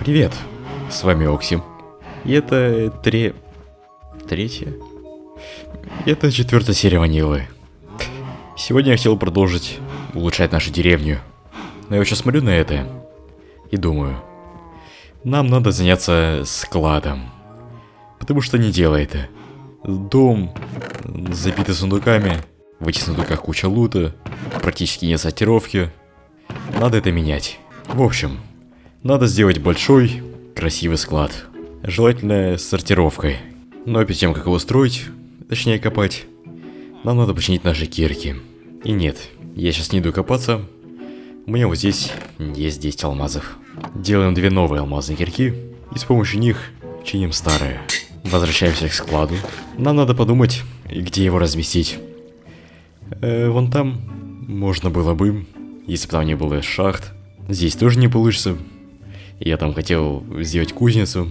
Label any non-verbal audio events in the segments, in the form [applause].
Привет, с вами Оксим. И это тре... Третья? Это четвертая серия Ванилы. Сегодня я хотел продолжить улучшать нашу деревню. Но я сейчас смотрю на это и думаю, нам надо заняться складом. Потому что не делает это. Дом забитый сундуками, в этих сундуках куча лута, практически нет сортировки. Надо это менять. В общем, надо сделать большой, красивый склад. Желательно с сортировкой. Но перед тем, как его строить, точнее копать, нам надо починить наши кирки. И нет, я сейчас не иду копаться. У меня вот здесь есть 10 алмазов. Делаем две новые алмазные кирки, и с помощью них чиним старые. Возвращаемся к складу. Нам надо подумать, где его разместить. Э, вон там можно было бы, если бы там не было шахт. Здесь тоже не получится. Я там хотел сделать кузницу.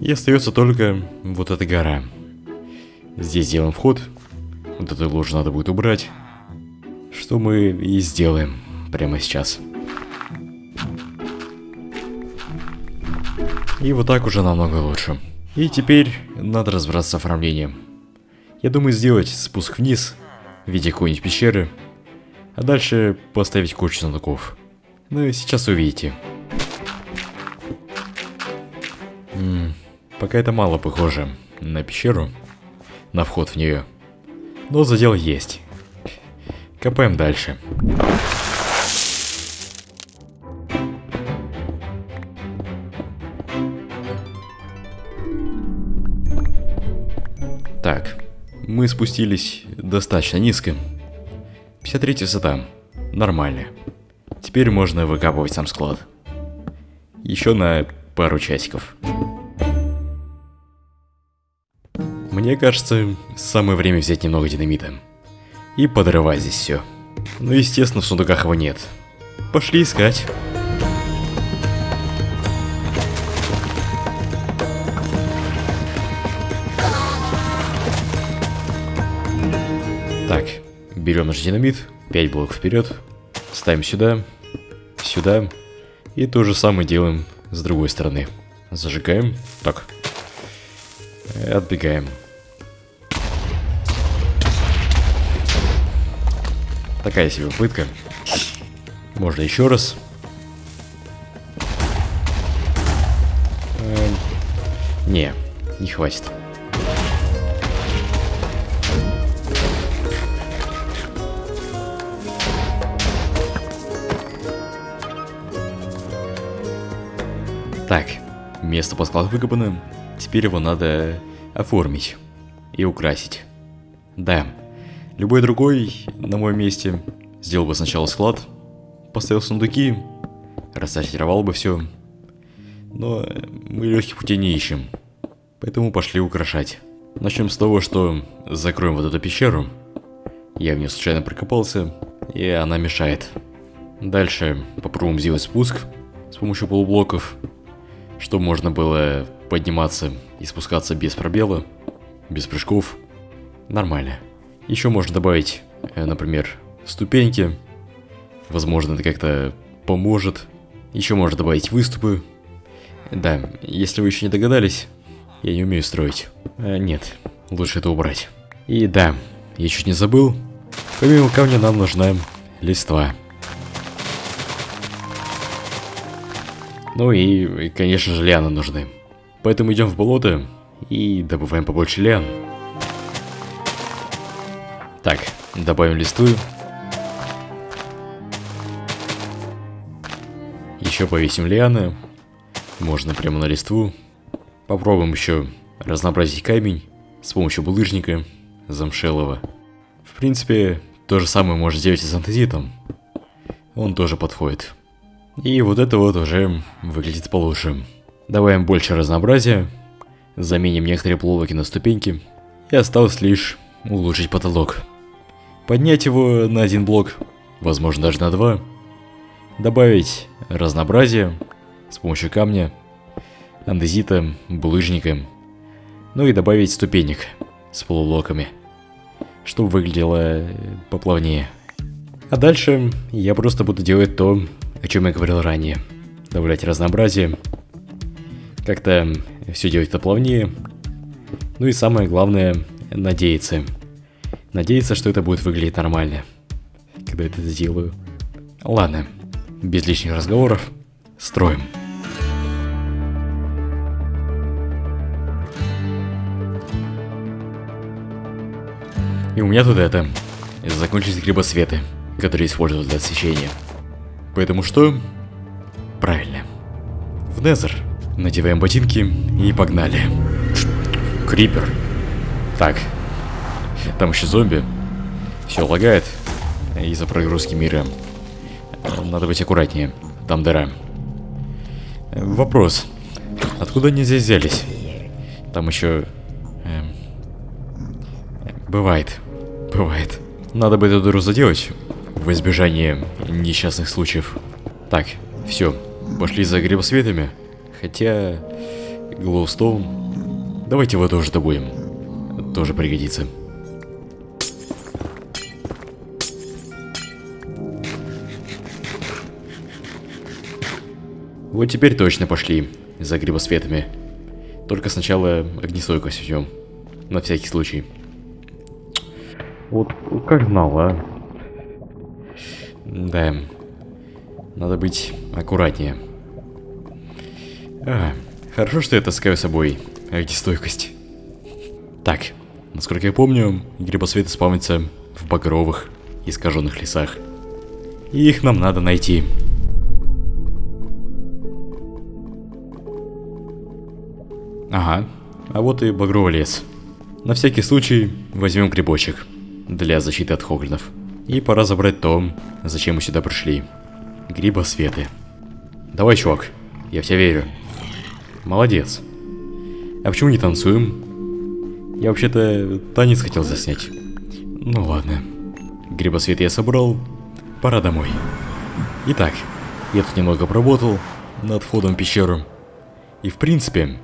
И остается только вот эта гора. Здесь сделаем вход. Вот эту ложу надо будет убрать. Что мы и сделаем прямо сейчас. И вот так уже намного лучше. И теперь надо разбираться с оформлением. Я думаю сделать спуск вниз в виде какой-нибудь пещеры, а дальше поставить кучу сундуков. Ну и сейчас увидите. Пока это мало похоже на пещеру, на вход в нее. Но задел есть. Копаем дальше. Так, мы спустились достаточно низко. 53 высота. Нормально. Теперь можно выкапывать сам склад. Еще на пару часиков. Мне кажется, самое время взять немного динамита. И подрывать здесь все. Но естественно в сундуках его нет. Пошли искать. Так, берем наш динамит, 5 блоков вперед, ставим сюда, сюда, и то же самое делаем с другой стороны. Зажигаем, так, отбегаем. Такая себе пытка. Можно еще раз. Эм, не, не хватит. Так, место под склад выкопано, теперь его надо оформить и украсить. Да, любой другой на моем месте сделал бы сначала склад, поставил сундуки, рассортировал бы все. Но мы легких путей не ищем, поэтому пошли украшать. Начнем с того, что закроем вот эту пещеру. Я в нее случайно прокопался, и она мешает. Дальше попробуем сделать спуск с помощью полублоков чтобы можно было подниматься и спускаться без пробела, без прыжков. Нормально. Еще можно добавить, э, например, ступеньки. Возможно, это как-то поможет. Еще можно добавить выступы. Да, если вы еще не догадались, я не умею строить. А, нет, лучше это убрать. И да, я чуть не забыл. Помимо камня нам нужна листва. Ну и, конечно же, лианы нужны. Поэтому идем в болото и добываем побольше лиан. Так, добавим листвы. Еще повесим лианы. Можно прямо на листву. Попробуем еще разнообразить камень с помощью булыжника замшелого. В принципе, то же самое можно сделать и с антезитом. Он тоже подходит. И вот это вот уже выглядит получше. Добавим больше разнообразия, заменим некоторые полублоки на ступеньки, и осталось лишь улучшить потолок. Поднять его на один блок, возможно даже на два. Добавить разнообразие с помощью камня, андезита, булыжника. Ну и добавить ступенек с полублоками, чтобы выглядело поплавнее. А дальше я просто буду делать то, о чем я говорил ранее. Добавлять разнообразие, как-то все делать-то плавнее. Ну и самое главное, надеяться. Надеяться, что это будет выглядеть нормально, когда это сделаю. Ладно, без лишних разговоров, строим. И у меня тут это, закончились грибосветы, которые используют для освещения. Поэтому что? Правильно. В Незер. Надеваем ботинки и погнали. Крипер. Так. Там еще зомби. Все лагает из-за прогрузки мира. Надо быть аккуратнее. Там дыра. Вопрос. Откуда они здесь взялись? Там еще... Эм, бывает. Бывает. Надо бы эту дыру заделать в избежание несчастных случаев. Так, все. Пошли за грибосветами. Хотя... Глоустоун... Давайте его тоже добудем. Тоже пригодится. Вот теперь точно пошли за грибосветами. Только сначала огнестойкость взем. На всякий случай. Вот как знал, а? Да. Надо быть аккуратнее. А, хорошо, что я таскаю с собой огнестойкость. Так, насколько я помню, грибосветы спавнятся в багровых, искаженных лесах. И их нам надо найти. Ага, а вот и багровый лес. На всякий случай возьмем грибочек для защиты от хоглинов. И пора забрать то, зачем мы сюда пришли. Грибосветы. Давай, чувак, я в тебя верю. Молодец. А почему не танцуем? Я вообще-то танец хотел заснять. Ну ладно. Грибосвет я собрал. Пора домой. Итак, я тут немного поработал над входом в пещеру. И в принципе,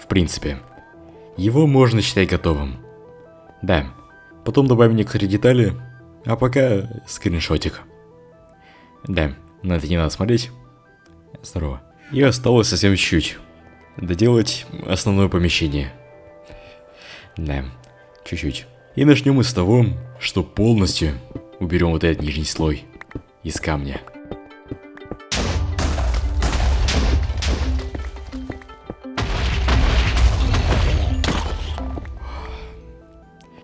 в принципе, его можно считать готовым. Да, потом добавим некоторые детали, а пока скриншотик. Да, на это не надо смотреть. Здорово. И осталось совсем чуть-чуть доделать основное помещение. Да, чуть-чуть. И начнем мы с того, что полностью уберем вот этот нижний слой из камня.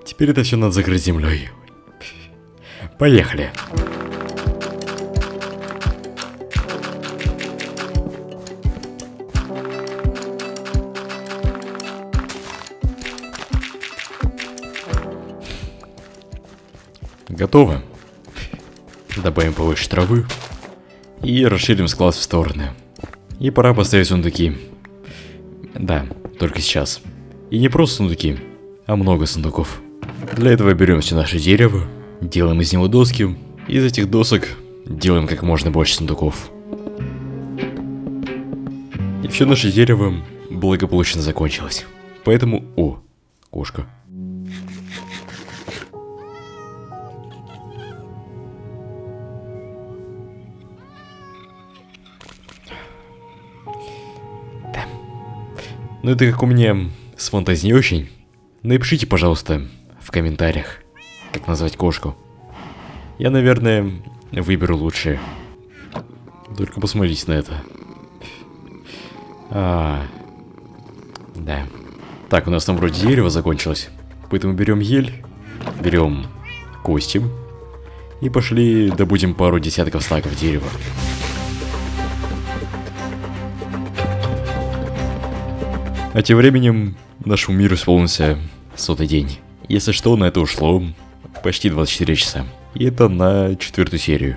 Теперь это все надо закрыть землей. Поехали. Готово. Добавим повыше травы. И расширим склад в стороны. И пора поставить сундуки. Да, только сейчас. И не просто сундуки, а много сундуков. Для этого берем все наше дерево, делаем из него доски. Из этих досок делаем как можно больше сундуков. И все наше дерево благополучно закончилось. Поэтому... О, кошка. Ну это как у меня с фантазией очень. Напишите, пожалуйста, в комментариях, как назвать кошку. Я, наверное, выберу лучшее. Только посмотрите на это. А, да. Так, у нас там вроде дерево закончилось. Поэтому берем ель, берем кости и пошли добудем пару десятков стаков дерева. А тем временем нашему миру исполнился сотый день. Если что, на это ушло почти 24 часа. И это на четвертую серию.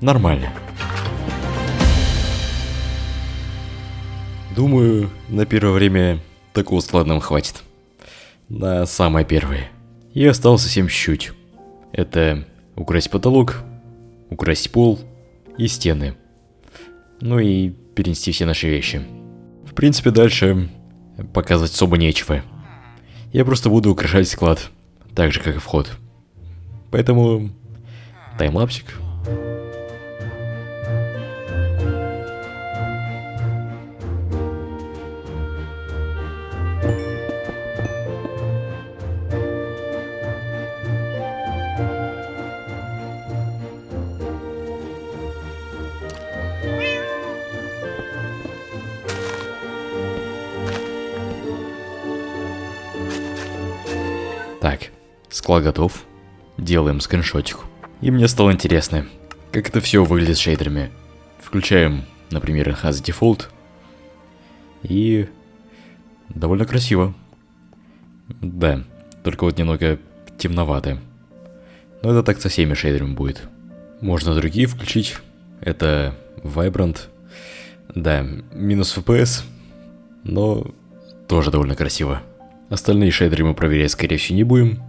Нормально. Думаю, на первое время такого склада нам хватит. На самое первое. И осталось совсем чуть-чуть. Это украсть потолок, украсть пол и стены. Ну и перенести все наши вещи. В принципе, дальше показывать особо нечего. Я просто буду украшать склад, так же как и вход. Поэтому таймлапсик. Так, склад готов. Делаем скриншотик. И мне стало интересно, как это все выглядит с шейдерами. Включаем, например, Enhance Default. И довольно красиво. Да, только вот немного темновато. Но это так со всеми шейдерами будет. Можно другие включить. Это Vibrant. Да, минус FPS, но тоже довольно красиво. Остальные шейдеры мы проверять скорее всего не будем.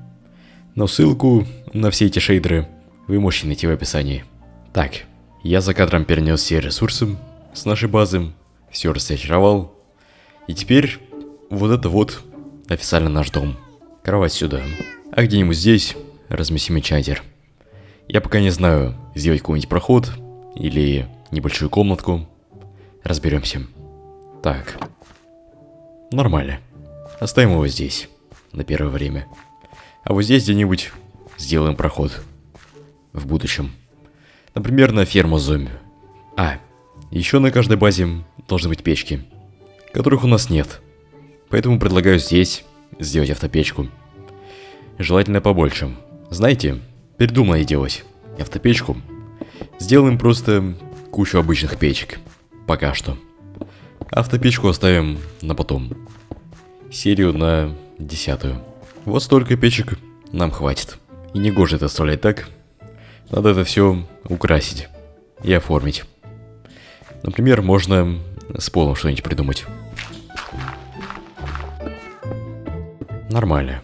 Но ссылку на все эти шейдеры вы можете найти в описании. Так, я за кадром перенес все ресурсы с нашей базы, все рассортировал. И теперь вот это вот официально наш дом. Кровать сюда. А где-нибудь здесь разместим чатер. Я пока не знаю, сделать какой-нибудь проход или небольшую комнатку. Разберемся. Так. Нормально. Оставим его здесь. На первое время. А вот здесь где-нибудь сделаем проход. В будущем. Например, на ферму зомби. А, еще на каждой базе должны быть печки. Которых у нас нет. Поэтому предлагаю здесь сделать автопечку. Желательно побольше. Знаете, передумали делать автопечку. Сделаем просто кучу обычных печек. Пока что. Автопечку оставим на потом. Серию на десятую. Вот столько печек нам хватит. И не гоже это оставлять так. Надо это все украсить и оформить. Например, можно с полом что-нибудь придумать. Нормально.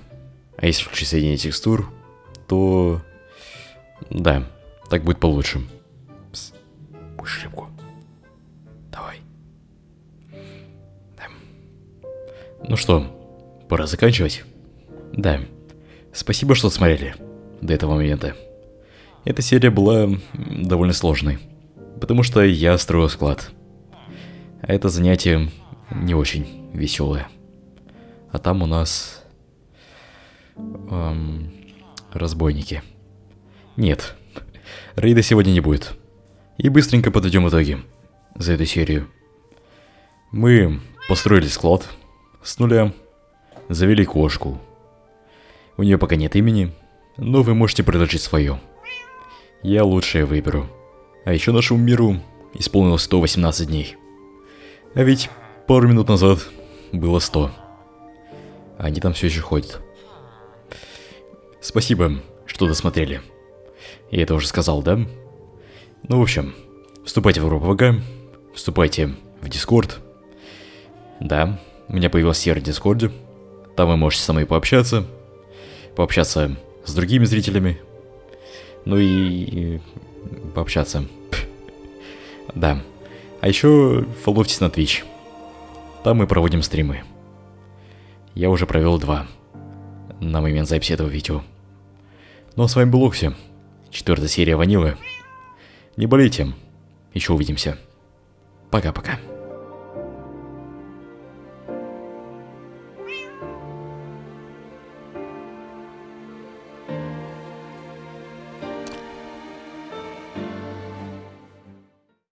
А если включить соединение текстур, то... Да, так будет получше. Ну что, пора заканчивать? Да. Спасибо, что смотрели до этого момента. Эта серия была довольно сложной, потому что я строил склад. А это занятие не очень веселое. А там у нас Эм, разбойники. Нет, [laughs] рейда сегодня не будет. И быстренько подойдем итоги за эту серию. Мы построили склад с нуля, завели кошку. У нее пока нет имени, но вы можете предложить свое. Я лучшее выберу. А еще нашему миру исполнилось 118 дней. А ведь пару минут назад было 100. Они там все еще ходят. Спасибо, что досмотрели. Я это уже сказал, да? Ну, в общем, вступайте в группу ВК, вступайте в Дискорд. Да, у меня появился сервер Дискорде. Там вы можете со мной пообщаться. Пообщаться с другими зрителями. Ну и пообщаться. [laughs] Да. А еще фолловьтесь на Twitch. Там мы проводим стримы. Я уже провел два на момент записи этого видео. Ну а с вами был Окси. Четвертая серия Ванилы. Не болейте. Еще увидимся. Пока-пока.